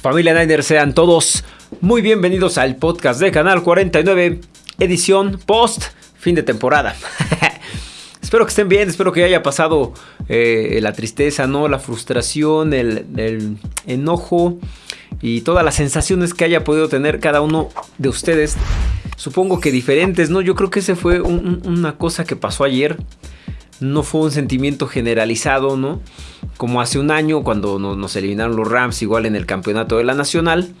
Familia Niner, sean todos muy bienvenidos al podcast de Canal 49, edición post fin de temporada. espero que estén bien, espero que haya pasado eh, la tristeza, ¿no? La frustración, el, enojo y todas las sensaciones que haya podido tener cada uno de ustedes. Supongo que diferentes, ¿no? Yo creo que ese fue una cosa que pasó ayer no fue un sentimiento generalizado, ¿no? Como hace un año cuando nos eliminaron los Rams igual en el campeonato de la Nacional.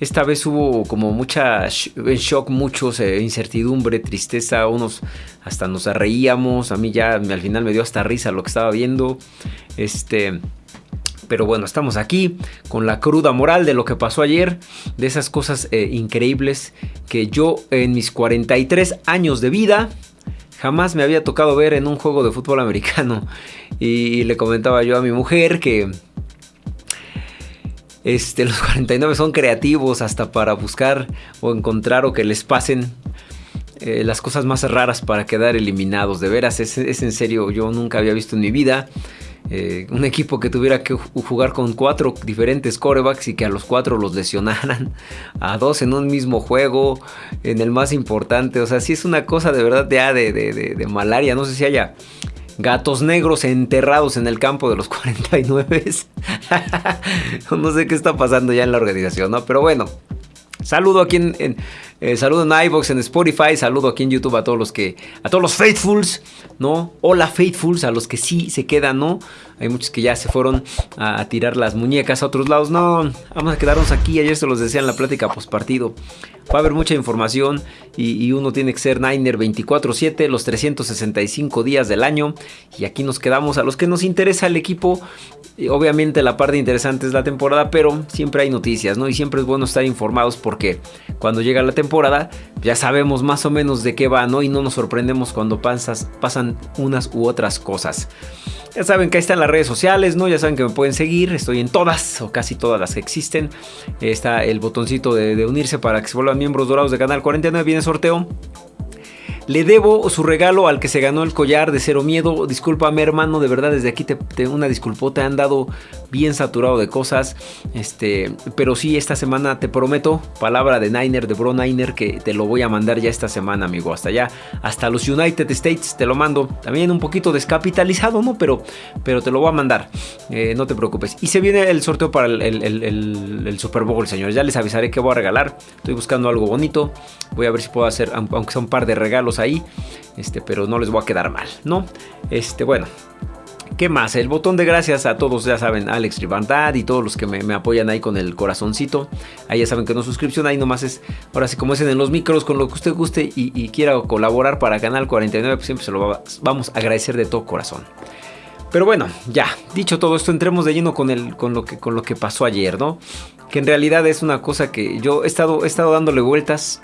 Esta vez hubo como mucha en shock, muchos eh, incertidumbre, tristeza, unos hasta nos reíamos, a mí ya al final me dio hasta risa lo que estaba viendo. Este, pero bueno, estamos aquí con la cruda moral de lo que pasó ayer, de esas cosas eh, increíbles que yo en mis 43 años de vida jamás me había tocado ver en un juego de fútbol americano. Y le comentaba yo a mi mujer que este, los 49 son creativos hasta para buscar o encontrar o que les pasen eh, las cosas más raras para quedar eliminados. De veras, es, es en serio, yo nunca había visto en mi vida eh, un equipo que tuviera que jugar con cuatro diferentes corebacks y que a los cuatro los lesionaran, a dos en un mismo juego, en el más importante. O sea, sí es una cosa de verdad de, de, de, malaria. No sé si haya gatos negros enterrados en el campo de los 49. no sé qué está pasando ya en la organización, ¿no? Pero bueno, saludo aquí en eh, saludo en iVoox, en Spotify, saludo aquí en YouTube a todos los que, a todos los faithfuls, ¿no? Hola faithfuls, a los que sí se quedan, ¿no? Hay muchos que ya se fueron a, tirar las muñecas a otros lados. No, vamos a quedarnos aquí. Ayer se los decía en la plática post partido. Va a haber mucha información y, uno tiene que ser Niner 24-7 los 365 días del año. Y aquí nos quedamos a los que nos interesa el equipo. obviamente la parte interesante es la temporada, pero siempre hay noticias, ¿no? Y siempre es bueno estar informados porque cuando llega la temporada ya sabemos más o menos de qué va, ¿no? Y no nos sorprendemos cuando pasas, pasan unas u otras cosas. Ya saben que ahí están las redes sociales, ¿no? Ya saben que me pueden seguir. Estoy en todas o casi todas las que existen. Está el botoncito de, de unirse para que se vuelvan miembros dorados de Canal 49. Viene sorteo. Le debo su regalo al que se ganó el collar de Cero Miedo. Discúlpame, hermano, de verdad, desde aquí te, te una disculpota. Han dado bien saturado de cosas. Este, pero sí, esta semana te prometo, palabra de Niner, de Bro Niner, que te lo voy a mandar ya esta semana, amigo. Hasta allá, hasta los United States te lo mando. También un poquito descapitalizado, ¿no? Pero, pero te lo voy a mandar. Eh, no te preocupes. Y se viene el sorteo para el, el Super Bowl, señores. Ya les avisaré que voy a regalar. Estoy buscando algo bonito. Voy a ver si puedo hacer, aunque sea un par de regalos ahí, este, pero no les voy a quedar mal, ¿no? Este, bueno. ¿Qué más? El botón de gracias a todos, ya saben, Alex Ribandad y todos los que me, apoyan ahí con el corazoncito. Ahí ya saben que no suscripción, ahí nomás es, ahora sí como es en los micros, con lo que usted guste y, quiera colaborar para Canal 49, pues siempre se lo vamos a agradecer de todo corazón. Pero bueno, ya, dicho todo esto, entremos de lleno con, el, con, lo, que, con lo que pasó ayer, ¿no? Que en realidad es una cosa que yo he estado, he estado dándole vueltas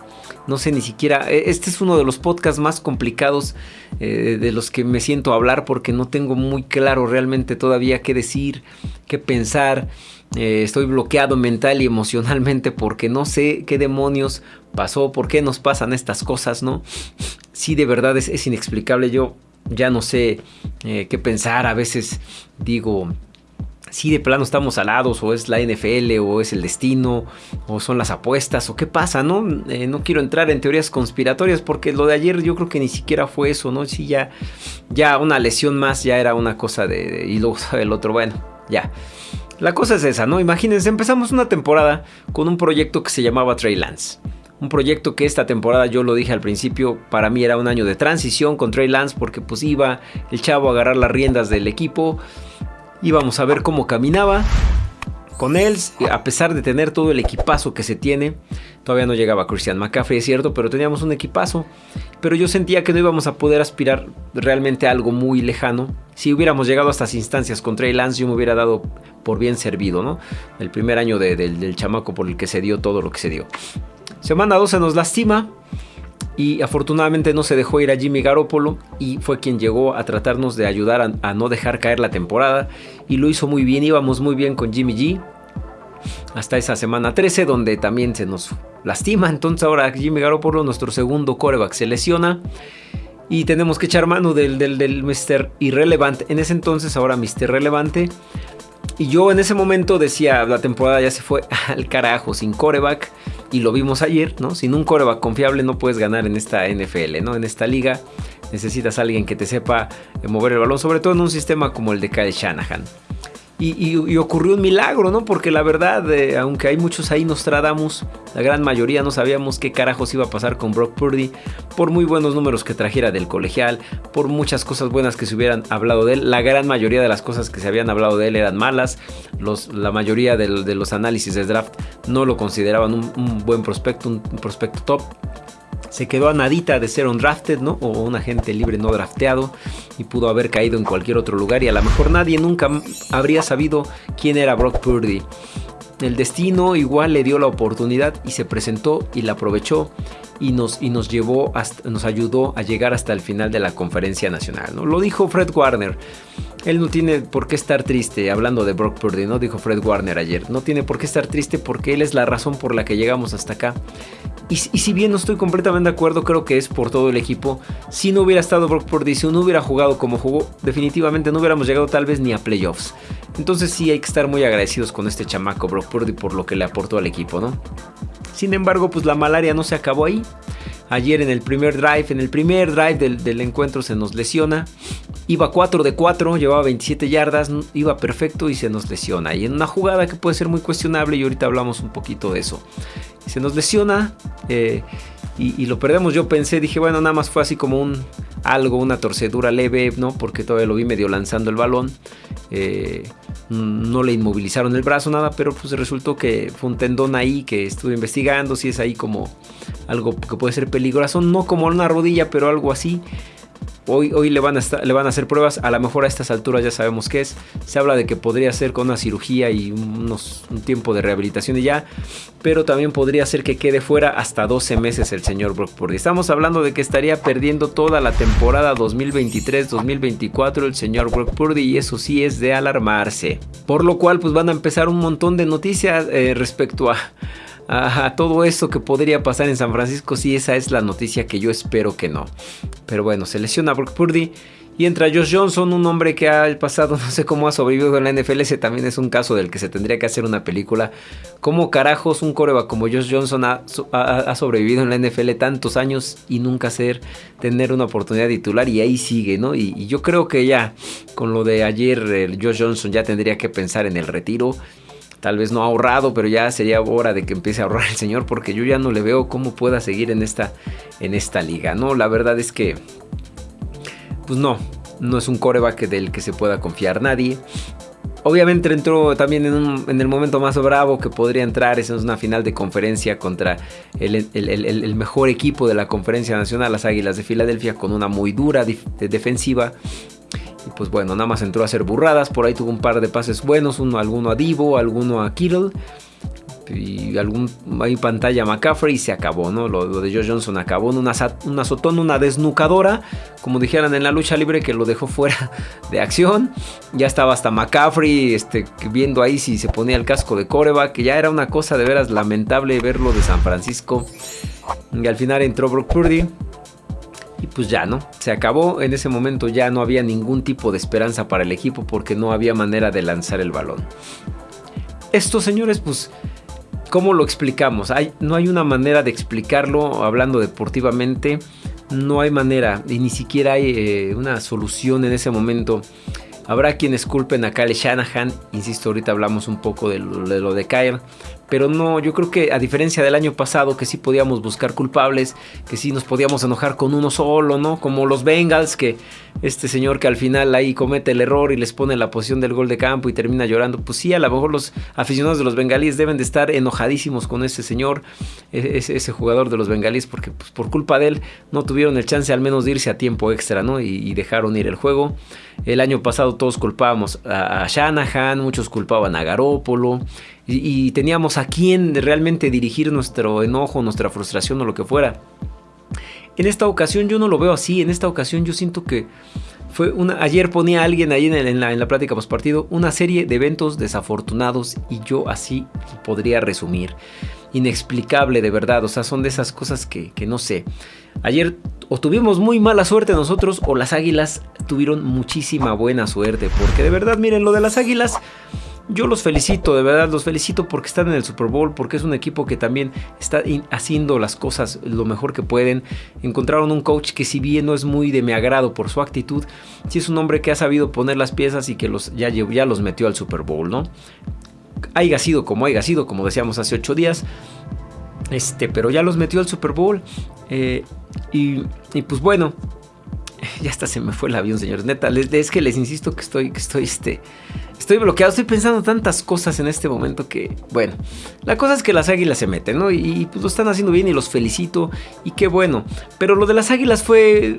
no sé ni siquiera, e, este es uno de los podcasts más complicados eh, de los que me siento a hablar porque no tengo muy claro realmente todavía qué decir, qué pensar. Eh, estoy bloqueado mental y emocionalmente porque no sé qué demonios pasó, por qué nos pasan estas cosas, ¿no? Sí, de verdad es, inexplicable. Yo ya no sé eh, qué pensar. A veces digo, si de plano estamos alados o es la NFL o es el destino o son las apuestas o qué pasa, ¿no? Eh, no quiero entrar en teorías conspiratorias porque lo de ayer yo creo que ni siquiera fue eso, ¿no? Sí, ya, ya una lesión más ya era una cosa de, y luego el otro, bueno, ya. La cosa es esa, ¿no? Imagínense, empezamos una temporada con un proyecto que se llamaba Trey Lance. Un proyecto que esta temporada yo lo dije al principio, para mí era un año de transición con Trey Lance porque pues iba el chavo a agarrar las riendas del equipo íbamos a ver cómo caminaba. Con él, a pesar de tener todo el equipazo que se tiene, todavía no llegaba Christian McCaffrey, es cierto, pero teníamos un equipazo. Pero yo sentía que no íbamos a poder aspirar realmente a algo muy lejano. Si hubiéramos llegado a estas instancias con Trey Lance, yo me hubiera dado por bien servido, ¿no? El primer año del chamaco por el que se dio todo lo que se dio. Semana 12 nos lastima y afortunadamente no se dejó ir a Jimmy Garoppolo y fue quien llegó a tratarnos de ayudar a, no dejar caer la temporada y lo hizo muy bien, íbamos muy bien con Jimmy G hasta esa semana 13 donde también se nos lastima, entonces ahora Jimmy Garoppolo, nuestro segundo coreback, se lesiona y tenemos que echar mano del, del, del Mr. Irrelevante, en ese entonces ahora Mr. Relevante Y yo en ese momento decía, la temporada ya se fue al carajo, sin coreback. Y lo vimos ayer, ¿no? Sin un coreback confiable no puedes ganar en esta NFL, ¿no? En esta liga necesitas a alguien que te sepa mover el balón, sobre todo en un sistema como el de Kyle Shanahan. Y, ocurrió un milagro, ¿no? Porque la verdad, eh, aunque hay muchos ahí Nostradamus, la gran mayoría no sabíamos qué carajos iba a pasar con Brock Purdy, por muy buenos números que trajera del colegial, por muchas cosas buenas que se hubieran hablado de él, la gran mayoría de las cosas que se habían hablado de él eran malas, la mayoría de, los análisis de draft no lo consideraban un, buen prospecto, un prospecto top se quedó a nadita de ser un drafted, ¿no? O un agente libre no drafteado y pudo haber caído en cualquier otro lugar y a lo mejor nadie nunca habría sabido quién era Brock Purdy. El destino igual le dio la oportunidad y se presentó y la aprovechó y nos, y nos llevó, nos ayudó a llegar hasta el final de la conferencia nacional. ¿no? Lo dijo Fred Warner. Él no tiene por qué estar triste, hablando de Brock Purdy, ¿no? Dijo Fred Warner ayer. No tiene por qué estar triste porque él es la razón por la que llegamos hasta acá. Y, si bien no estoy completamente de acuerdo, creo que es por todo el equipo. Si no hubiera estado Brock Purdy, si no hubiera jugado como jugó, definitivamente no hubiéramos llegado tal vez ni a playoffs. Entonces sí hay que estar muy agradecidos con este chamaco Brock Purdy por lo que le aportó al equipo, ¿no? Sin embargo, pues la malaria no se acabó ahí. Ayer en el primer drive, en el primer drive del, encuentro se nos lesiona. Iba 4 de 4, llevaba 27 yardas, iba perfecto y se nos lesiona. Y en una jugada que puede ser muy cuestionable y ahorita hablamos un poquito de eso se nos lesiona eh, y, lo perdemos. Yo pensé, dije, bueno, nada más fue así como un algo, una torcedura leve, ¿no? Porque todavía lo vi medio lanzando el balón. Eh, no le inmovilizaron el brazo, nada, pero pues resultó que fue un tendón ahí que estuve investigando, si es ahí como algo que puede ser peligroso, no como una rodilla, pero algo así. Hoy, le, van a le van a hacer pruebas, a lo mejor a estas alturas ya sabemos qué es. Se habla de que podría ser con una cirugía y unos, un tiempo de rehabilitación y ya, pero también podría ser que quede fuera hasta 12 meses el señor Brock Purdy. Estamos hablando de que estaría perdiendo toda la temporada 2023-2024 el señor Brock Purdy y eso sí es de alarmarse. Por lo cual pues van a empezar un montón de noticias eh, respecto a a, todo esto que podría pasar en San Francisco, sí, esa es la noticia que yo espero que no. Pero bueno, se lesiona Brock Purdy. Y entra Josh Johnson, un hombre que ha pasado, no sé cómo ha sobrevivido en la NFL. Ese también es un caso del que se tendría que hacer una película. ¿Cómo carajos un coreba como Josh Johnson ha, sobrevivido en la NFL tantos años y nunca ser, tener una oportunidad titular? Y ahí sigue, ¿no? Y, yo creo que ya, con lo de ayer, Josh Johnson ya tendría que pensar en el retiro tal vez no ha ahorrado, pero ya sería hora de que empiece a ahorrar el señor porque yo ya no le veo cómo pueda seguir en esta, en esta liga. No, la verdad es que, pues no, no es un coreback del que se pueda confiar nadie. Obviamente entró también en, el momento más bravo que podría entrar, es una final de conferencia contra el, el, mejor equipo de la conferencia nacional, las Águilas de Filadelfia, con una muy dura defensiva y pues bueno, nada más entró a hacer burradas. Por ahí tuvo un par de pases buenos. Uno, alguno a Divo, alguno a Kittle. Y algún ahí pantalla McCaffrey y se acabó, ¿no? Lo, de Joe Johnson acabó en una, una una desnucadora, como dijeran en la lucha libre, que lo dejó fuera de acción. Ya estaba hasta McCaffrey este, viendo ahí si se ponía el casco de coreback, que ya era una cosa de veras lamentable verlo de San Francisco. Y al final entró Brock Purdy y pues ya, ¿no? Se acabó. En ese momento ya no había ningún tipo de esperanza para el equipo porque no había manera de lanzar el balón. Esto, señores, pues, ¿cómo lo explicamos? Hay, no hay una manera de explicarlo hablando deportivamente. No hay manera y ni siquiera hay eh, una solución en ese momento. Habrá quienes culpen a Kyle Shanahan, insisto, ahorita hablamos un poco de lo de, Kyle, pero no, yo creo que a diferencia del año pasado que sí podíamos buscar culpables, que sí nos podíamos enojar con uno solo, ¿no? Como los Bengals, que este señor que al final ahí comete el error y les pone la posición del gol de campo y termina llorando, pues sí, a lo mejor los aficionados de los bengalíes deben de estar enojadísimos con ese señor, e-, ese, jugador de los bengalíes, porque pues, por culpa de él no tuvieron el chance al menos de irse a tiempo extra, ¿no? Y, dejaron ir el juego. El año pasado todos culpábamos a, Shanahan, muchos culpaban a Garópolo. Y, teníamos a quién realmente dirigir nuestro enojo, nuestra frustración o lo que fuera. En esta ocasión yo no lo veo así, en esta ocasión yo siento que fue una, ayer ponía alguien ahí en, la, en la plática post partido una serie de eventos desafortunados y yo así podría resumir. Inexplicable de verdad, o sea, son de esas cosas que, que no sé. Ayer o tuvimos muy mala suerte nosotros o las águilas tuvieron muchísima buena suerte, porque de verdad miren, lo de las águilas Yo los felicito, de verdad, los felicito porque están en el Super Bowl, porque es un equipo que también está haciendo las cosas lo mejor que pueden. Encontraron un coach que si bien no es muy de mi agrado por su actitud, sí es un hombre que ha sabido poner las piezas y que los, ya, ya los metió al Super Bowl, ¿no? Haiga sido como haya sido, como decíamos hace ocho días. Este, pero ya los metió al Super Bowl. Eh, y, y pues bueno, ya hasta se me fue el avión, señores. Neta, es que les insisto que estoy, que estoy, este, estoy bloqueado. Estoy pensando tantas cosas en este momento que, bueno, la cosa es que las águilas se meten, ¿no? Y, pues lo están haciendo bien y los felicito. Y qué bueno. Pero lo de las águilas fue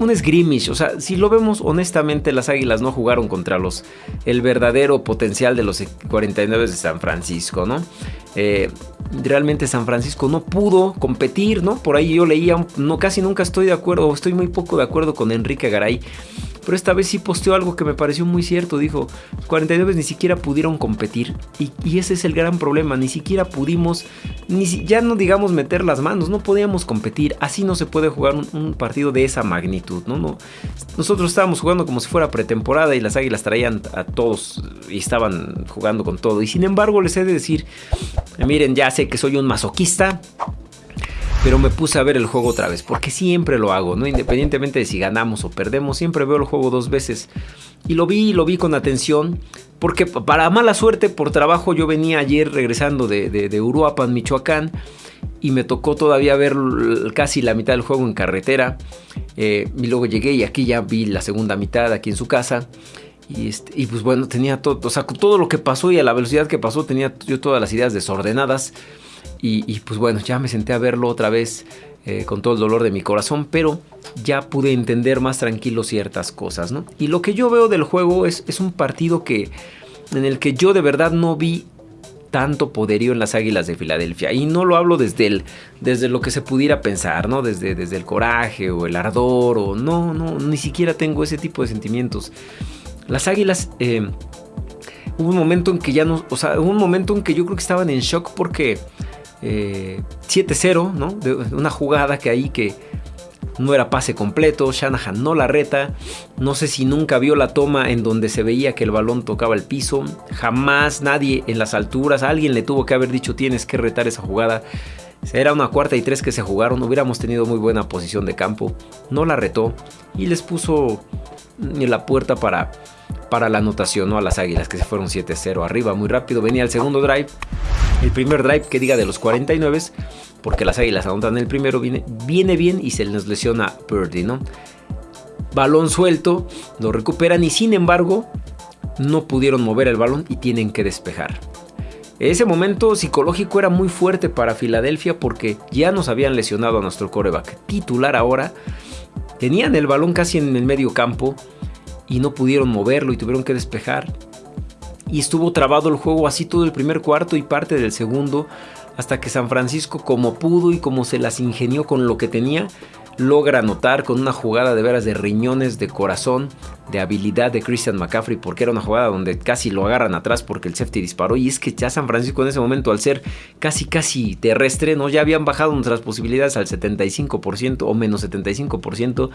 un esgrimish. O sea, si lo vemos honestamente, las águilas no jugaron contra los el verdadero potencial de los 49 de San Francisco, ¿no? Eh, realmente San Francisco no pudo competir, ¿no? Por ahí yo leía, no, casi nunca estoy de acuerdo, estoy muy poco de acuerdo con Enrique Garay pero esta vez sí posteó algo que me pareció muy cierto. Dijo, 49 ni siquiera pudieron competir. Y, ese es el gran problema. Ni siquiera pudimos, ni ya no digamos meter las manos, no podíamos competir. Así no se puede jugar un, partido de esa magnitud. ¿no? No, nosotros estábamos jugando como si fuera pretemporada y las águilas traían a todos y estaban jugando con todo. Y sin embargo les he de decir, miren, ya sé que soy un masoquista pero me puse a ver el juego otra vez, porque siempre lo hago, ¿no? Independientemente de si ganamos o perdemos, siempre veo el juego dos veces. Y lo vi, lo vi con atención, porque para mala suerte, por trabajo, yo venía ayer regresando de, de, Uruapan, Michoacán, y me tocó todavía ver casi la mitad del juego en carretera. Eh, y luego llegué y aquí ya vi la segunda mitad aquí en su casa. Y, este, y pues bueno, tenía todo, o sea, todo lo que pasó y a la velocidad que pasó, tenía yo todas las ideas desordenadas. Y, pues bueno, ya me senté a verlo otra vez eh, con todo el dolor de mi corazón, pero ya pude entender más tranquilo ciertas cosas, ¿no? Y lo que yo veo del juego es, es un partido que, en el que yo de verdad no vi tanto poderío en las Águilas de Filadelfia. Y no lo hablo desde, el, desde lo que se pudiera pensar, ¿no? Desde, desde el coraje o el ardor o no, no, ni siquiera tengo ese tipo de sentimientos. Las Águilas... Eh, hubo un momento en que ya no, o sea, hubo un momento en que yo creo que estaban en shock porque 7-0, eh, ¿no? De una jugada que ahí que no era pase completo, Shanahan no la reta, no sé si nunca vio la toma en donde se veía que el balón tocaba el piso, jamás nadie en las alturas, alguien le tuvo que haber dicho tienes que retar esa jugada. Era una cuarta y tres que se jugaron, hubiéramos tenido muy buena posición de campo, no la retó y les puso la puerta para para la anotación, ¿no? A las Águilas que se fueron 7-0 arriba muy rápido. Venía el segundo drive, el primer drive que diga de los 49, porque las Águilas anotan el primero, viene, viene bien y se les lesiona Purdy, ¿no? Balón suelto, lo recuperan y sin embargo no pudieron mover el balón y tienen que despejar. Ese momento psicológico era muy fuerte para Filadelfia porque ya nos habían lesionado a nuestro coreback titular ahora. Tenían el balón casi en el medio campo y no pudieron moverlo y tuvieron que despejar. Y estuvo trabado el juego así todo el primer cuarto y parte del segundo, hasta que San Francisco como pudo y como se las ingenió con lo que tenía, logra anotar con una jugada de veras de riñones, de corazón, de habilidad de Christian McCaffrey, porque era una jugada donde casi lo agarran atrás porque el safety disparó. Y es que ya San Francisco en ese momento, al ser casi casi terrestre, ¿no? ya habían bajado nuestras posibilidades al 75% o menos 75%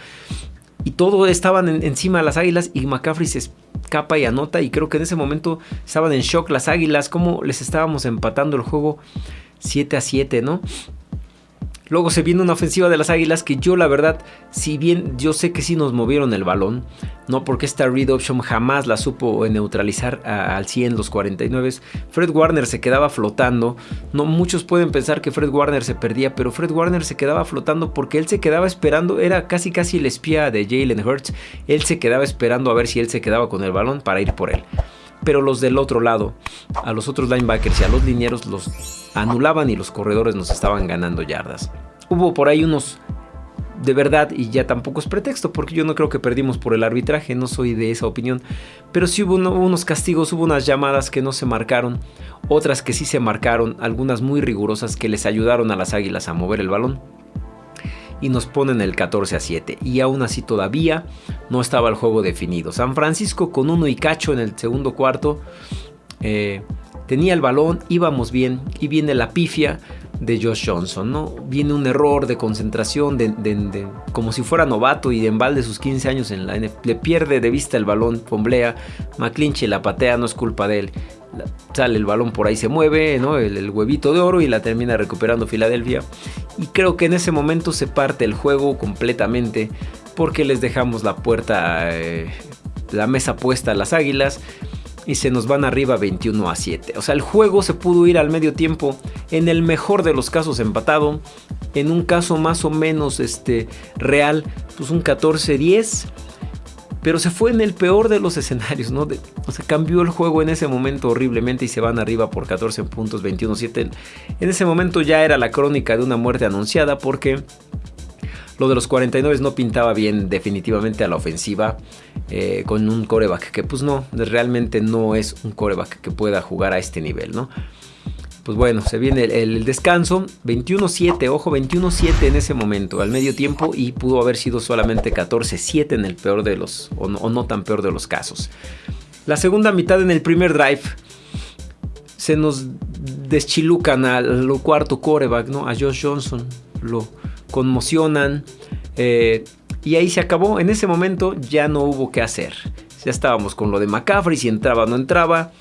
y todo estaban encima de las águilas y McCaffrey se escapa y anota y creo que en ese momento estaban en shock las águilas, como les estábamos empatando el juego 7 a 7, ¿no? Luego se viene una ofensiva de las Águilas que yo la verdad, si bien yo sé que sí nos movieron el balón, no porque esta read option jamás la supo neutralizar al 100 los 49. Fred Warner se quedaba flotando. No muchos pueden pensar que Fred Warner se perdía, pero Fred Warner se quedaba flotando porque él se quedaba esperando, era casi casi el espía de Jalen Hurts. Él se quedaba esperando a ver si él se quedaba con el balón para ir por él pero los del otro lado, a los otros linebackers y a los linieros los anulaban y los corredores nos estaban ganando yardas. Hubo por ahí unos de verdad, y ya tampoco es pretexto, porque yo no creo que perdimos por el arbitraje, no soy de esa opinión, pero sí hubo unos castigos, hubo unas llamadas que no se marcaron, otras que sí se marcaron, algunas muy rigurosas que les ayudaron a las águilas a mover el balón y nos ponen el 14 a 7. Y aún así todavía no estaba el juego definido. San Francisco con uno y cacho en el segundo cuarto. Eh, tenía el balón, íbamos bien y viene la pifia de Josh Johnson, ¿no? Viene un error de concentración, de, como si fuera novato y de embalde sus 15 años en la. Le pierde de vista el balón, pomblea, McClinchy la patea, no es culpa de él. Sale el balón por ahí, se mueve. El, huevito de oro y la termina recuperando Filadelfia. Y creo que en ese momento se parte el juego completamente porque les dejamos la puerta, eh, la mesa puesta a las águilas y se nos van arriba 21 a 7. O sea, el juego se pudo ir al medio tiempo, en el mejor de los casos empatado, en un caso más o menos este, real, pues un 14-10. Pero se fue en el peor de los escenarios, ¿no? o sea, cambió el juego en ese momento horriblemente y se van arriba por 14 puntos, 21-7. En ese momento ya era la crónica de una muerte anunciada porque lo de los 49 no pintaba bien definitivamente a la ofensiva eh, con un coreback que pues no, realmente no es un coreback que pueda jugar a este nivel, ¿no? Pues bueno, se viene el, descanso, 21-7, ojo, 21-7 en ese momento, al medio tiempo, y pudo haber sido solamente 14-7 en el peor de los, o no, tan peor de los casos. La segunda mitad en el primer drive, se nos deschilucan al cuarto coreback, ¿no? A Josh Johnson, lo, conmocionan. Eh, y ahí se acabó. En ese momento ya no hubo qué hacer. Ya estábamos con lo de McCaffrey, si entraba o no entraba.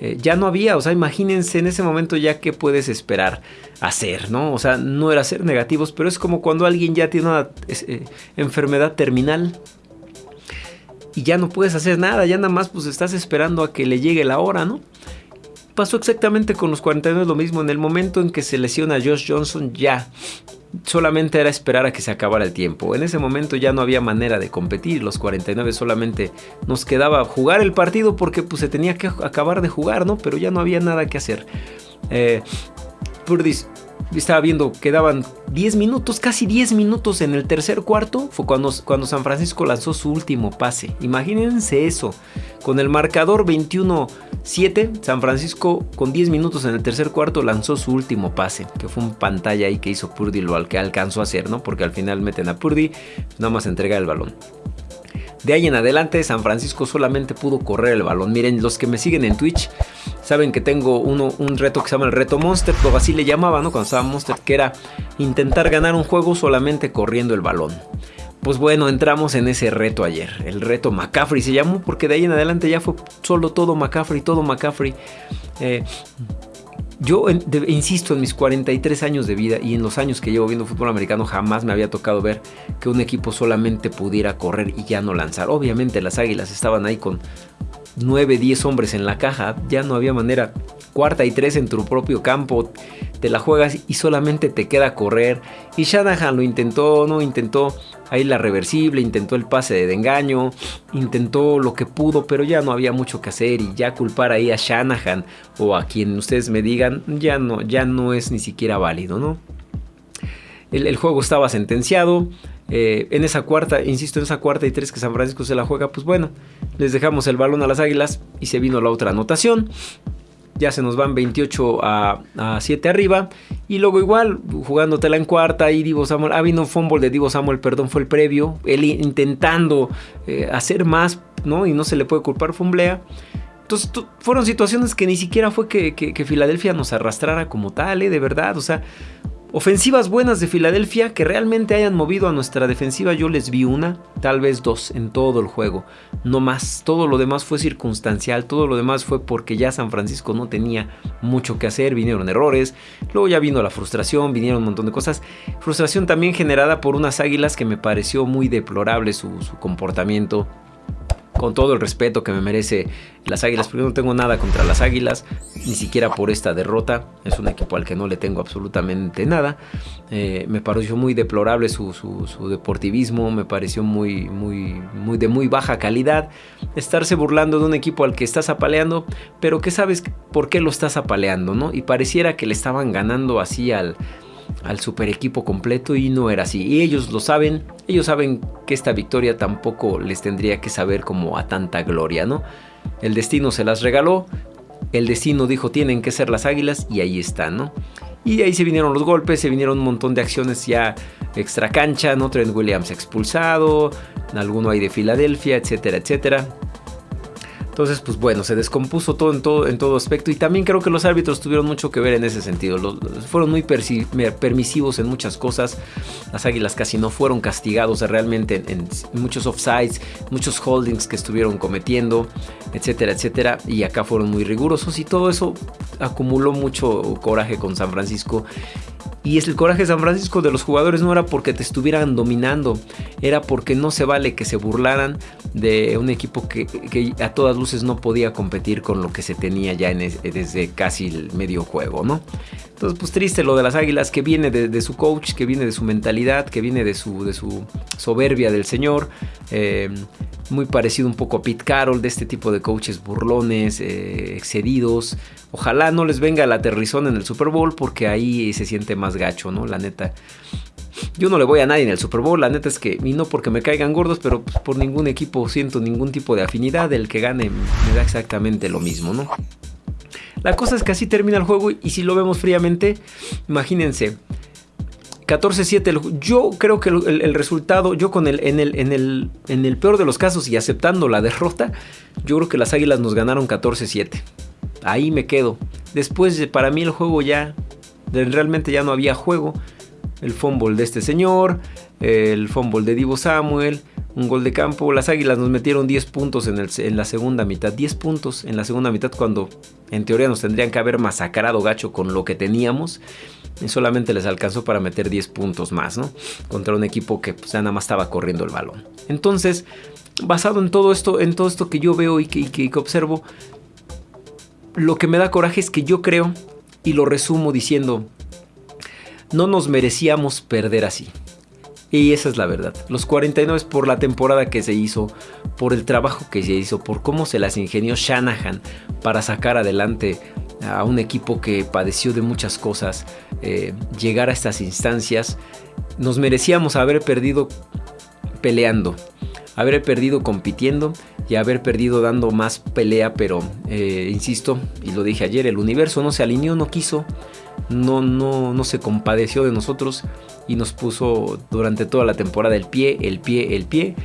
Eh, ya no había, o sea, imagínense en ese momento ya qué puedes esperar hacer, ¿no? O sea, no era ser negativos, pero es como cuando alguien ya tiene una eh, enfermedad terminal y ya no puedes hacer nada, ya nada más pues estás esperando a que le llegue la hora, ¿no? Pasó exactamente con los 49 lo mismo, en el momento en que se lesiona Josh Johnson ya solamente era esperar a que se acabara el tiempo. En ese momento ya no había manera de competir. Los 49 solamente nos quedaba jugar el partido porque pues, se tenía que acabar de jugar, ¿no? Pero ya no había nada que hacer. Eh, estaba viendo, quedaban 10 minutos, casi 10 minutos en el tercer cuarto. Fue cuando, cuando San Francisco lanzó su último pase. Imagínense eso. Con el marcador 21-7, San Francisco con 10 minutos en el tercer cuarto lanzó su último pase. Que fue un pantalla ahí que hizo Purdy lo que alcanzó a hacer, ¿no? Porque al final meten a Purdy, nada más entrega el balón. De ahí en adelante, San Francisco solamente pudo correr el balón. Miren, los que me siguen en Twitch saben que tengo uno, un reto que se llama el reto Monster, o así le llamaba, ¿no? Cuando estaba Monster, que era intentar ganar un juego solamente corriendo el balón. Pues bueno, entramos en ese reto ayer. El reto McCaffrey se llamó porque de ahí en adelante ya fue solo todo McCaffrey, todo McCaffrey. Eh, yo insisto, en mis 43 años de vida y en los años que llevo viendo fútbol americano jamás me había tocado ver que un equipo solamente pudiera correr y ya no lanzar. Obviamente las águilas estaban ahí con 9, 10 hombres en la caja, ya no había manera. Cuarta y tres en tu propio campo, te la juegas y solamente te queda correr. Y Shanahan lo intentó, no intentó ahí la reversible, intentó el pase de engaño, intentó lo que pudo, pero ya no había mucho que hacer y ya culpar ahí a Shanahan o a quien ustedes me digan, ya no, ya no es ni siquiera válido, ¿no? El, juego estaba sentenciado. Eh, en esa cuarta, insisto, en esa cuarta y tres que San Francisco se la juega, pues bueno, les dejamos el balón a las águilas y se vino la otra anotación. Ya se nos van 28 a, 7 arriba. Y luego igual, jugándotela en cuarta, y Divo Samuel, ha habido un de Divo Samuel, perdón, fue el previo. Él intentando eh, hacer más, ¿no? Y no se le puede culpar, fumblea. Entonces fueron situaciones que ni siquiera fue que, que Filadelfia nos arrastrara como tal, ¿eh? de verdad. O sea, Ofensivas buenas de Filadelfia que realmente hayan movido a nuestra defensiva, yo les vi una, tal vez dos en todo el juego, no más. Todo lo demás fue circunstancial, todo lo demás fue porque ya San Francisco no tenía mucho que hacer, vinieron errores, luego ya vino la frustración, vinieron un montón de cosas. Frustración también generada por unas águilas que me pareció muy deplorable su, su comportamiento con todo el respeto que me merece las Águilas, porque no tengo nada contra las Águilas, ni siquiera por esta derrota. Es un equipo al que no le tengo absolutamente nada. Eh, me pareció muy deplorable su, deportivismo, me pareció muy, muy, muy de muy baja calidad. Estarse burlando de un equipo al que estás apaleando, pero que sabes por qué lo estás apaleando, ¿no? Y pareciera que le estaban ganando así al al super equipo completo y no era así. Y ellos lo saben, ellos saben que esta victoria tampoco les tendría que saber como a tanta gloria, ¿no? El destino se las regaló, el destino dijo tienen que ser las águilas y ahí están, ¿no? Y ahí se vinieron los golpes, se vinieron un montón de acciones ya extra cancha, ¿no? Trent Williams expulsado, alguno ahí de Filadelfia, etcétera, etcétera. Entonces, pues bueno, se descompuso todo en todo, en todo aspecto. Y también creo que los árbitros tuvieron mucho que ver en ese sentido. fueron muy permisivos en muchas cosas. Las águilas casi no fueron castigados realmente en, muchos offsides, muchos holdings que estuvieron cometiendo, etcétera, etcétera. Y acá fueron muy rigurosos y todo eso acumuló mucho coraje con San Francisco. Y es el coraje de San Francisco de los jugadores no era porque te estuvieran dominando, era porque no se vale que se burlaran de un equipo que, a todas luces no podía competir con lo que se tenía ya desde casi el medio juego, ¿no? Entonces, pues triste lo de las Águilas, que viene de, su coach, que viene de su mentalidad, que viene de su, de su soberbia del señor. Eh, muy parecido un poco a Pete Carroll, de este tipo de coaches burlones, eh, excedidos. Ojalá no les venga la aterrizón en el Super Bowl, porque ahí se siente más gacho, ¿no? La neta. Yo no le voy a nadie en el Super Bowl, la neta es que, y no porque me caigan gordos, pero pues, por ningún equipo siento ningún tipo de afinidad, el que gane me da exactamente lo mismo, ¿no? La cosa es que así termina el juego y si lo vemos fríamente, imagínense. 14-7, yo creo que el, resultado, yo con el en, el, en, el, en el peor de los casos y aceptando la derrota, yo creo que las Águilas nos ganaron 14-7. Ahí me quedo. Después, para mí el juego ya, realmente ya no había juego. El fumble de este señor, el fumble de Divo Samuel, un gol de campo. Las Águilas nos metieron 10 puntos en, la segunda mitad. 10 puntos en la segunda mitad cuando en teoría nos tendrían que haber masacrado gacho con lo que teníamos. Y solamente les alcanzó para meter 10 puntos más, ¿no? Contra un equipo que pues, nada más estaba corriendo el balón. Entonces, basado en todo esto, en todo esto que yo veo y que observo, lo que me da coraje es que yo creo, y lo resumo diciendo, no nos merecíamos perder así. Y esa es la verdad. Los 49 por la temporada que se hizo, por el trabajo que se hizo, por cómo se las ingenió Shanahan para sacar adelante a un equipo que padeció de muchas cosas, eh, llegar a estas instancias, nos merecíamos haber perdido peleando, haber perdido compitiendo y haber perdido dando más pelea, pero eh, insisto, y lo dije ayer, el universo no se alineó, no quiso, no, no, no se compadeció de nosotros y nos puso durante toda la temporada el pie, el pie, el pie.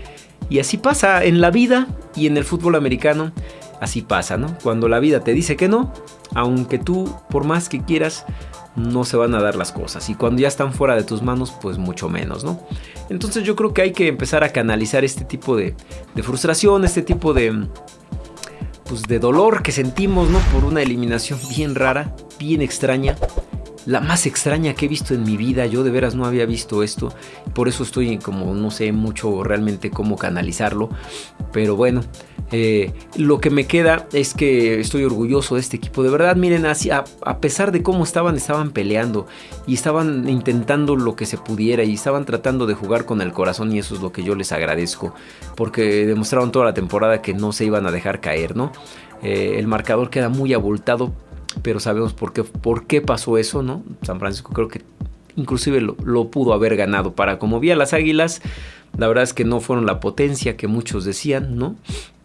Y así pasa en la vida y en el fútbol americano. Así pasa, ¿no? Cuando la vida te dice que no, aunque tú por más que quieras, no se van a dar las cosas. Y cuando ya están fuera de tus manos, pues mucho menos, ¿no? Entonces yo creo que hay que empezar a canalizar este tipo de, de frustración, este tipo de, pues de dolor que sentimos, ¿no? Por una eliminación bien rara, bien extraña la más extraña que he visto en mi vida. Yo de veras no había visto esto. Por eso estoy como no sé mucho realmente cómo canalizarlo. Pero bueno, eh, lo que me queda es que estoy orgulloso de este equipo. De verdad, miren, así, a, pesar de cómo estaban, estaban peleando y estaban intentando lo que se pudiera y estaban tratando de jugar con el corazón y eso es lo que yo les agradezco. Porque demostraron toda la temporada que no se iban a dejar caer, ¿no? Eh, el marcador queda muy abultado pero sabemos por qué, por qué pasó eso, ¿no? San Francisco creo que inclusive lo, pudo haber ganado. Para como vi a las Águilas, la verdad es que no fueron la potencia que muchos decían, ¿no?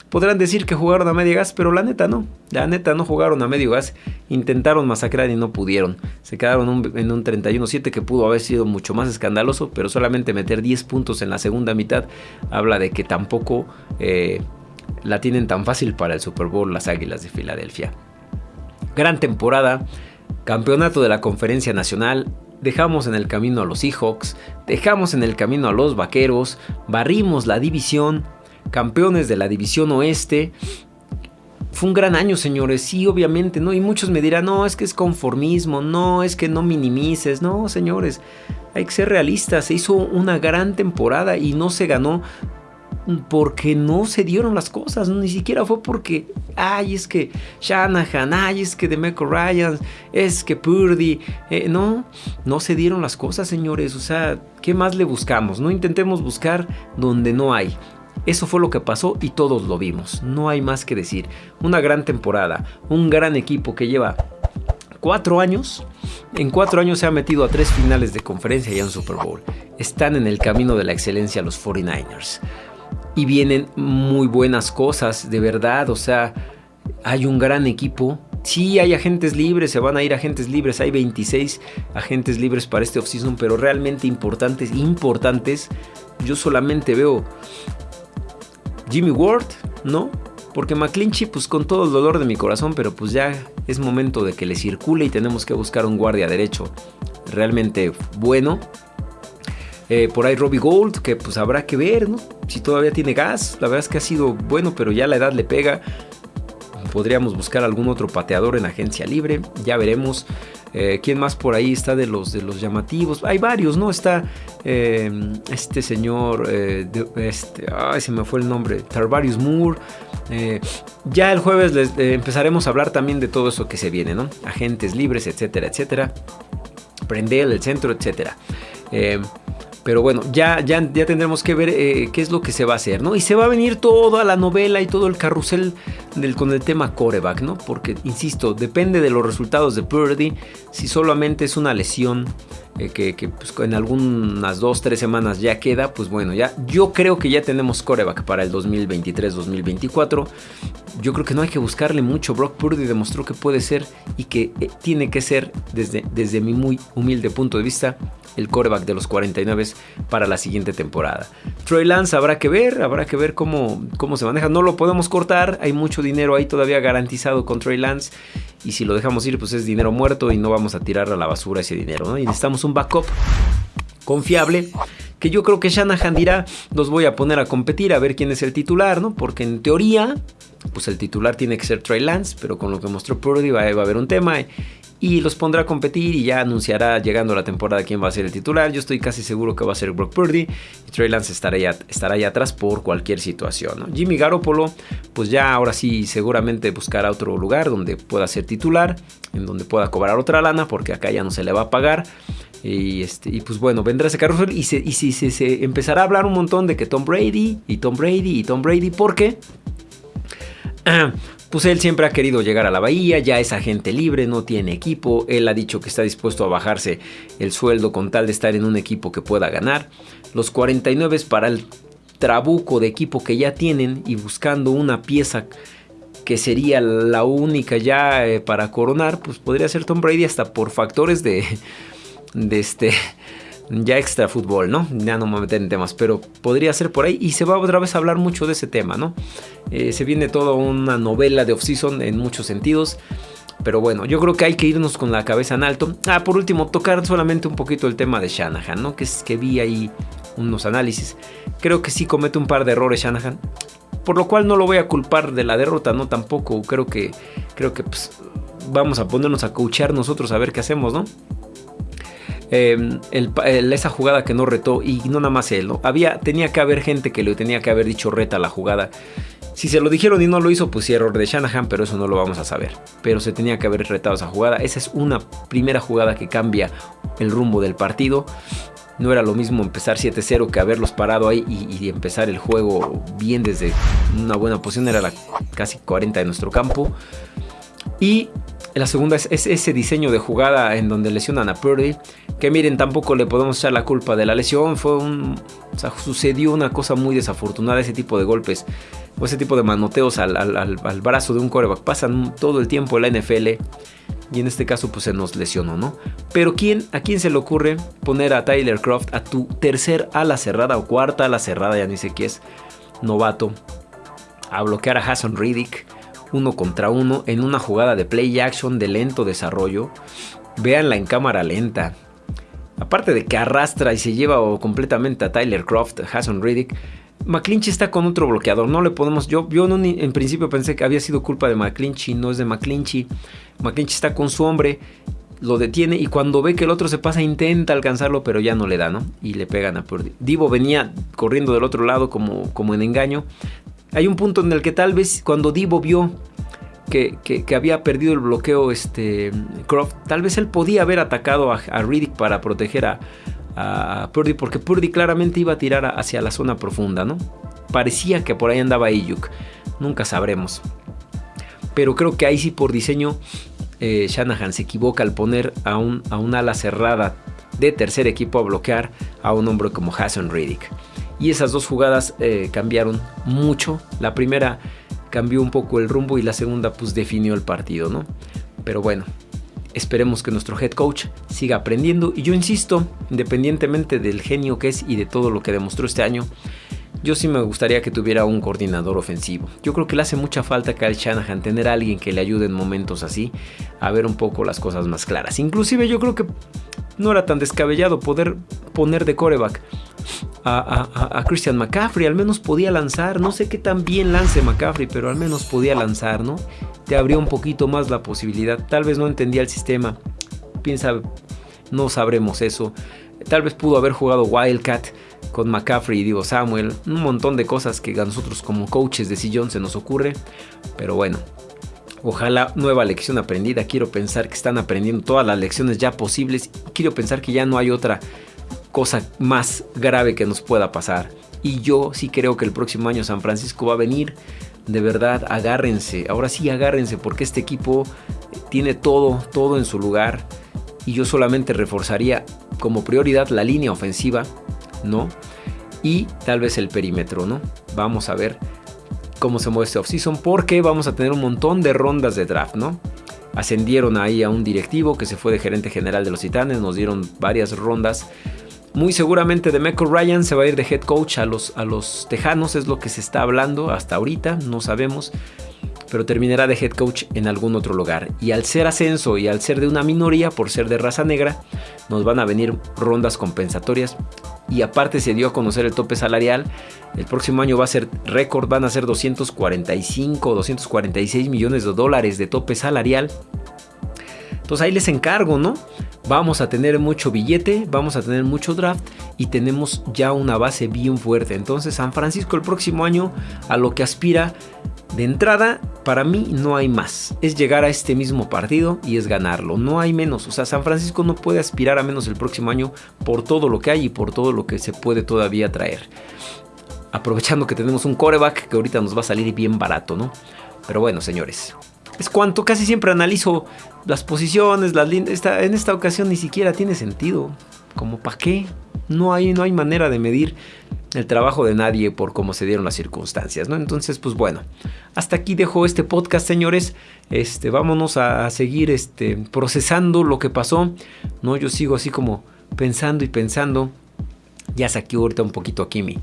Podrán decir que jugaron a medio gas, pero la neta no. La neta no jugaron a medio gas. Intentaron masacrar y no pudieron. Se quedaron en un 31-7 que pudo haber sido mucho más escandaloso, pero solamente meter 10 puntos en la segunda mitad habla de que tampoco eh, la tienen tan fácil para el Super Bowl las Águilas de Filadelfia gran temporada, campeonato de la conferencia nacional, dejamos en el camino a los Seahawks, dejamos en el camino a los Vaqueros, barrimos la división, campeones de la división oeste. Fue un gran año, señores, sí, obviamente, ¿no? Y muchos me dirán, no, es que es conformismo, no, es que no minimices, no, señores, hay que ser realistas, se hizo una gran temporada y no se ganó porque no se dieron las cosas, ni siquiera fue porque, ay, es que Shanahan, ay, es que Demeco Ryan, es que Purdy, eh, no, no se dieron las cosas, señores, o sea, ¿qué más le buscamos? No intentemos buscar donde no hay. Eso fue lo que pasó y todos lo vimos, no hay más que decir. Una gran temporada, un gran equipo que lleva cuatro años, en cuatro años se ha metido a tres finales de conferencia y a un Super Bowl. Están en el camino de la excelencia los 49ers y vienen muy buenas cosas, de verdad, o sea, hay un gran equipo. Sí, hay agentes libres, se van a ir agentes libres, hay 26 agentes libres para este offseason, pero realmente importantes, importantes. Yo solamente veo Jimmy Ward, ¿no? Porque McClinchy, pues con todo el dolor de mi corazón, pero pues ya es momento de que le circule y tenemos que buscar un guardia derecho realmente bueno. Eh, por ahí Robbie Gold, que pues habrá que ver, ¿no? Si todavía tiene gas. La verdad es que ha sido bueno, pero ya la edad le pega. Podríamos buscar algún otro pateador en agencia libre. Ya veremos. Eh, ¿Quién más por ahí está de los, de los llamativos? Hay varios, ¿no? Está eh, este señor, eh, este, ay, se me fue el nombre, Tarvarius Moore. ya el jueves les, empezaremos a hablar también de todo eso que se viene, ¿no? Agentes libres, etcétera, etcétera. Prendel, el centro, etcétera. Pero bueno, ya, ya, ya tendremos que ver eh, qué es lo que se va a hacer, ¿no? Y se va a venir toda la novela y todo el carrusel con el tema coreback, ¿no? Porque, insisto, depende de los resultados de Purdy. Si solamente es una lesión eh, que, pues, en algunas dos, tres semanas ya queda, pues bueno, ya yo creo que ya tenemos coreback para el 2023-2024. Yo creo que no hay que buscarle mucho. Brock Purdy demostró que puede ser y que eh, tiene que ser, desde, desde mi muy humilde punto de vista, el coreback de los 49 para la siguiente temporada. Troy Lance habrá que ver, habrá que ver cómo, cómo se maneja. No lo podemos cortar, hay mucho dinero ahí todavía garantizado con Troy Lance. Y si lo dejamos ir, pues es dinero muerto y no vamos a tirar a la basura ese dinero. Y necesitamos un backup confiable que yo creo que Shanahan dirá, los voy a poner a competir a ver quién es el titular, ¿no? Porque en teoría, pues el titular tiene que ser Trey Lance, pero con lo que mostró Purdy va, a haber un tema los pondrá a competir y ya anunciará llegando la temporada quién va a ser el titular. Yo estoy casi seguro que va a ser Brock Purdy y Trey Lance estará ya, estará atrás por cualquier situación. Jimmy Garoppolo, pues ya ahora sí seguramente buscará otro lugar donde pueda ser titular, en donde pueda cobrar otra lana porque acá ya no se le va a pagar. Y, este, y pues bueno, vendrá ese carrusel y, se, y se, empezará a hablar un montón de que Tom Brady y Tom Brady y Tom Brady, ¿por qué? pues él siempre ha querido llegar a la bahía, ya es agente libre, no tiene equipo, él ha dicho que está dispuesto a bajarse el sueldo con tal de estar en un equipo que pueda ganar. Los 49 para el trabuco de equipo que ya tienen y buscando una pieza que sería la única ya eh, para coronar, pues podría ser Tom Brady hasta por factores de, de este ya extra fútbol, ¿no? Ya no me voy a meter en temas, pero podría ser por ahí y se va otra vez a hablar mucho de ese tema, ¿no? Eh, se viene toda una novela de off-season en muchos sentidos. Pero bueno, yo creo que hay que irnos con la cabeza en alto. Ah, por último, tocar solamente un poquito el tema de Shanahan, ¿no? Que es que vi ahí unos análisis. Creo que sí comete un par de errores Shanahan. Por lo cual no lo voy a culpar de la derrota, ¿no? Tampoco. Creo que, creo que pues, vamos a ponernos a coachar nosotros a ver qué hacemos, ¿no? Em, esa jugada que no retó y no nada más él. Había, tenía que haber gente que le tenía que haber dicho reta la jugada. Si se lo dijeron y no lo hizo, pues error de Shanahan, pero eso no lo vamos a saber. Pero se tenía que haber retado esa jugada. Esa es una primera jugada que cambia el rumbo del partido. No era lo mismo empezar 7-0 que haberlos parado ahí y, empezar el juego bien desde una buena posición. Era la casi 40 de nuestro campo. Y la segunda es, ese diseño de jugada en donde lesionan a Purdy. Que miren, tampoco le podemos echar la culpa de la lesión. Fue un. Sucedió una cosa muy desafortunada. Ese tipo de golpes o ese tipo de manoteos al, brazo de un coreback pasan todo el tiempo en la NFL. Y en este caso, pues se nos lesionó, ¿no? Pero ¿quién, ¿a quién se le ocurre poner a Tyler Croft a tu tercer ala cerrada o cuarta ala cerrada? Ya ni sé qué es. Novato. A bloquear a Hassan Riddick uno contra uno en una jugada de play action de lento desarrollo. Véanla en cámara lenta. Aparte de que arrastra y se lleva completamente a Tyler Croft, Hassan Riddick, McClinchy está con otro bloqueador. No le podemos. Yo, yo en principio pensé que había sido culpa de McClinchy, no es de McClinchy. McClinchy está con su hombre, lo detiene y cuando ve que el otro se pasa intenta alcanzarlo, pero ya no le da, ¿no? Y le pegan a Purdy. Divo venía corriendo del otro lado como, como en engaño. Hay un punto en el que tal vez cuando Divo vio que, había perdido el bloqueo este, Croft, tal vez él podía haber atacado a, Riddick para proteger a, Purdy, porque Purdy claramente iba a tirar hacia la zona profunda, ¿no? Parecía que por ahí andaba Ayuk, nunca sabremos. Pero creo que ahí sí por diseño eh, Shanahan se equivoca al poner a un, a un ala cerrada de tercer equipo a bloquear a un hombre como Hassan Riddick. Y esas dos jugadas eh, cambiaron mucho. La primera cambió un poco el rumbo y la segunda pues definió el partido, ¿no? Pero bueno, esperemos que nuestro head coach siga aprendiendo. Y yo insisto, independientemente del genio que es y de todo lo que demostró este año, yo sí me gustaría que tuviera un coordinador ofensivo. Yo creo que le hace mucha falta a Kyle Shanahan tener a alguien que le ayude en momentos así a ver un poco las cosas más claras. Inclusive yo creo que no era tan descabellado poder poner de coreback a, Christian McCaffrey. Al menos podía lanzar. No sé qué tan bien lance McCaffrey, pero al menos podía lanzar, ¿no? Te abrió un poquito más la posibilidad. Tal vez no entendía el sistema. Piensa, no sabremos eso. Tal vez pudo haber jugado Wildcat con McCaffrey y Divo Samuel, un montón de cosas que a nosotros como coaches de sillón se nos ocurre, pero bueno, ojalá nueva lección aprendida, quiero pensar que están aprendiendo todas las lecciones ya posibles, quiero pensar que ya no hay otra cosa más grave que nos pueda pasar. Y yo sí creo que el próximo año San Francisco va a venir. De verdad, agárrense. Ahora sí, agárrense porque este equipo tiene todo, todo en su lugar. Y yo solamente reforzaría como prioridad la línea ofensiva ¿no? Y tal vez el perímetro, ¿no? Vamos a ver cómo se mueve este offseason porque vamos a tener un montón de rondas de draft, ¿no? Ascendieron ahí a un directivo que se fue de gerente general de los Titanes, nos dieron varias rondas. Muy seguramente de Michael Ryan se va a ir de head coach a los, a los Tejanos, es lo que se está hablando hasta ahorita, no sabemos pero terminará de head coach en algún otro lugar. Y al ser ascenso y al ser de una minoría, por ser de raza negra, nos van a venir rondas compensatorias y aparte se dio a conocer el tope salarial. El próximo año va a ser récord, van a ser 245, 246 millones de dólares de tope salarial. Entonces ahí les encargo, ¿no? Vamos a tener mucho billete, vamos a tener mucho draft y tenemos ya una base bien fuerte. Entonces San Francisco el próximo año a lo que aspira de entrada, para mí no hay más. Es llegar a este mismo partido y es ganarlo. No hay menos. O sea, San Francisco no puede aspirar a menos el próximo año por todo lo que hay y por todo lo que se puede todavía traer. Aprovechando que tenemos un coreback que ahorita nos va a salir bien barato, ¿no? Pero bueno, señores. Es cuanto casi siempre analizo las posiciones, las líneas. en esta ocasión ni siquiera tiene sentido. Como para qué. No hay, no hay manera de medir el trabajo de nadie por cómo se dieron las circunstancias, ¿no? Entonces, pues bueno, hasta aquí dejo este podcast, señores. Este, vámonos a seguir este, procesando lo que pasó, ¿no? Yo sigo así como pensando y pensando. Ya saqué ahorita un poquito aquí mi,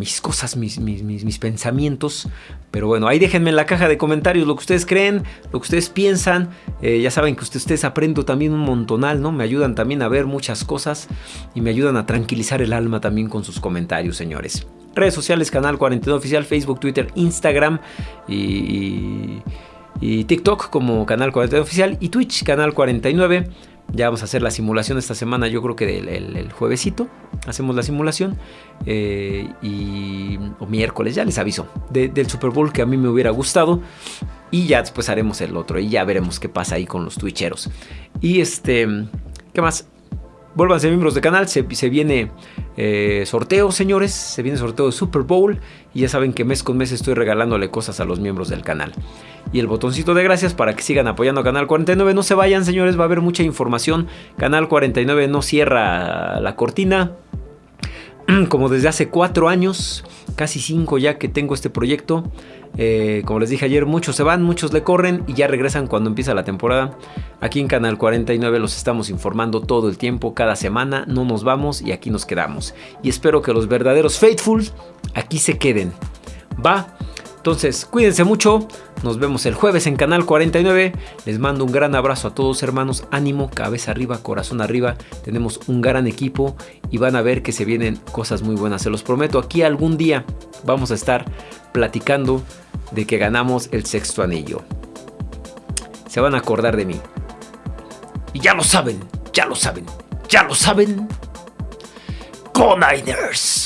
mis cosas, mis, mis, pensamientos. Pero bueno, ahí déjenme en la caja de comentarios lo que ustedes creen, lo que ustedes piensan. Eh, ya saben que ustedes aprendo también un montonal, ¿no? Me ayudan también a ver muchas cosas y me ayudan a tranquilizar el alma también con sus comentarios, señores. Redes sociales, Canal 49 Oficial, Facebook, Twitter, Instagram y, y TikTok como Canal 49 Oficial y Twitch, Canal 49. Ya vamos a hacer la simulación esta semana, yo creo que el, juevesito hacemos la simulación. Eh, y, o miércoles, ya les aviso, del Super Bowl que a mí me hubiera gustado. Y ya después haremos el otro y ya veremos qué pasa ahí con los twitcheros. Y este, ¿qué más? Vuélvanse miembros del canal, se, viene eh, sorteo, señores, se viene sorteo de Super Bowl y ya saben que mes con mes estoy regalándole cosas a los miembros del canal. Y el botoncito de gracias para que sigan apoyando a Canal 49, no se vayan señores, va a haber mucha información, Canal 49 no cierra la cortina, como desde hace cuatro años, casi cinco ya que tengo este proyecto. Eh, como les dije ayer, muchos se van, muchos le corren y ya regresan cuando empieza la temporada. Aquí en Canal 49 los estamos informando todo el tiempo, cada semana, no nos vamos y aquí nos quedamos. Y espero que los verdaderos faithful aquí se queden. Va. Entonces, cuídense mucho. Nos vemos el jueves en Canal 49. Les mando un gran abrazo a todos hermanos. Ánimo, cabeza arriba, corazón arriba. Tenemos un gran equipo y van a ver que se vienen cosas muy buenas. Se los prometo, aquí algún día vamos a estar platicando de que ganamos el sexto anillo. Se van a acordar de mí. Y ya lo saben, ya lo saben, ya lo saben. Go Niners.